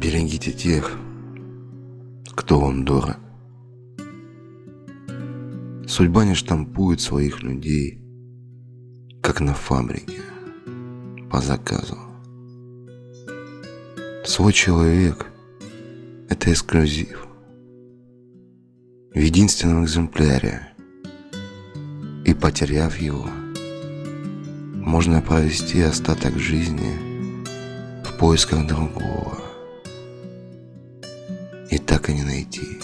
Берегите тех, кто вам дорог. Судьба не штампует своих людей, как на фабрике, по заказу. Свой человек – это эксклюзив. В единственном экземпляре. И потеряв его, можно провести остаток жизни в поисках другого. И так и не найти.